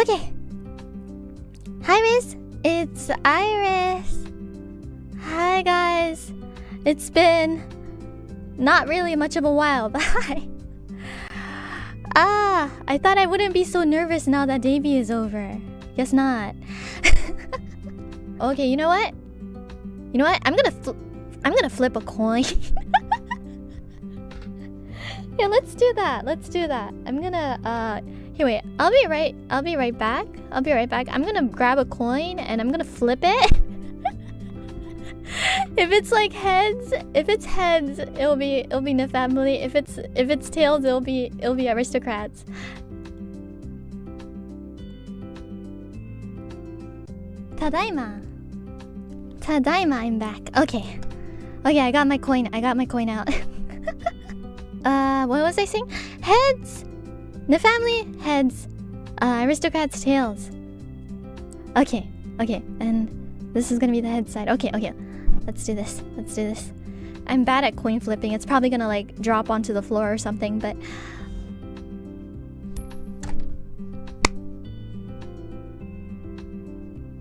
Okay. Hi, Miss. It's Iris. Hi, guys. It's been not really much of a while, but hi. Ah, I thought I wouldn't be so nervous now that debut is over. Guess not. okay, you know what? You know what? I'm gonna I'm gonna flip a coin. yeah, let's do that. Let's do that. I'm gonna uh wait, I'll be right I'll be right back. I'll be right back. I'm gonna grab a coin and I'm gonna flip it. if it's like heads, if it's heads, it'll be it'll be the family. If it's if it's tails, it'll be it'll be aristocrats. Tadaima. Tadaima, I'm back. Okay. Okay, I got my coin. I got my coin out. uh, what was I saying? Heads! The family, heads. Uh, aristocrats, tails. Okay, okay. And this is gonna be the head side. Okay, okay. Let's do this. Let's do this. I'm bad at coin flipping. It's probably gonna like drop onto the floor or something, but...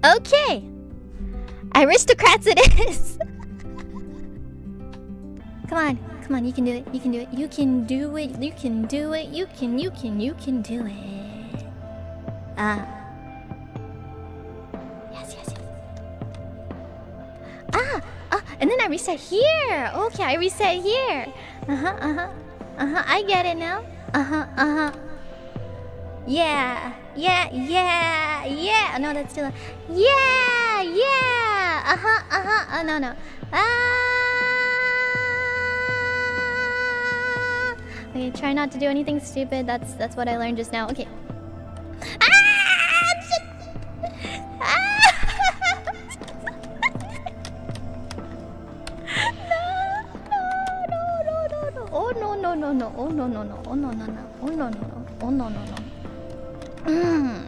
Okay! Aristocrats it is! come on, come on, you can do it, you can do it, you can do it, you can do it, you can, you can, you can do it. Ah. Yes, yes, yes. Ah, ah, and then I reset here. Okay, I reset here. Uh-huh, uh-huh. Uh-huh, I get it now. Uh-huh, uh-huh. Yeah, yeah, yeah, yeah. No, that's still. Yeah, yeah. Uh huh, uh huh. Oh no, no. Ah. Okay, try not to do anything stupid. That's that's what I learned just now. Okay. Ah! Ah! no, no, no, no, no. Oh no, no, no, no. Oh no, no, no. Oh no, no, no. Oh no, no, no. Oh no.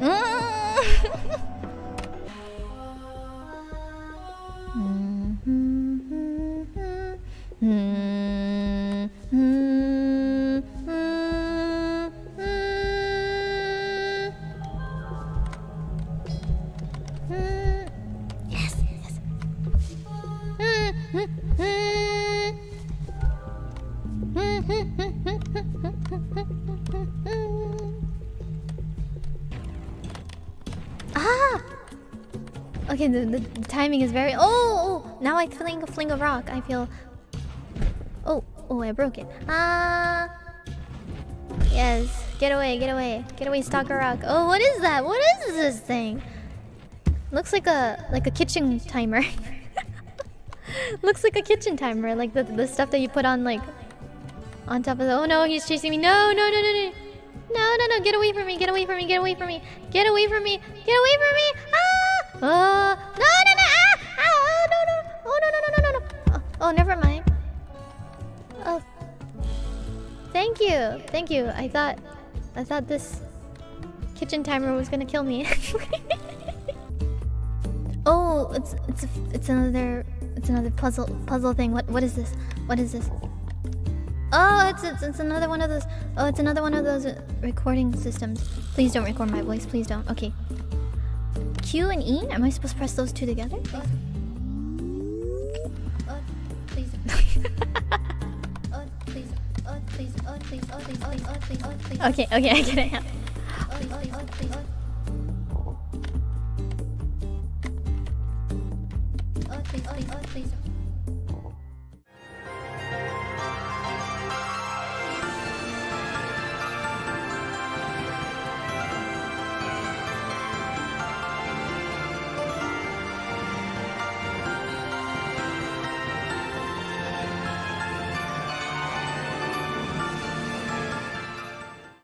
Mm. Ah! Okay, the, the, timing is very... Oh, oh! Now I fling a fling a rock. I feel... Oh, oh, I broke it. Ah! Yes. Get away, get away. Get away, stalker rock. Oh, what is that? What is this thing? Looks like a like a kitchen timer. Looks like a kitchen timer, like the the stuff that you put on like on top of the. Oh no, he's chasing me! No, no, no, no, no, no, no, no! Get away from me! Get away from me! Get away from me! Get away from me! Get away from me! Ah! Oh no, no, no! Ah! ah oh no, no! Oh no, no, no, no, no, no! Oh, oh, never mind. Oh, thank you, thank you. I thought, I thought this kitchen timer was gonna kill me. Oh, it's it's it's another it's another puzzle puzzle thing. What what is this? What is this? Oh, it's it's, it's another one of those. Oh, it's another one of those uh, recording systems. Please don't record my voice. Please don't. Okay. Q and E. Am I supposed to press those two together? Uh, please. please. please. please. please. Okay. Okay. I get it. now. please, please, please.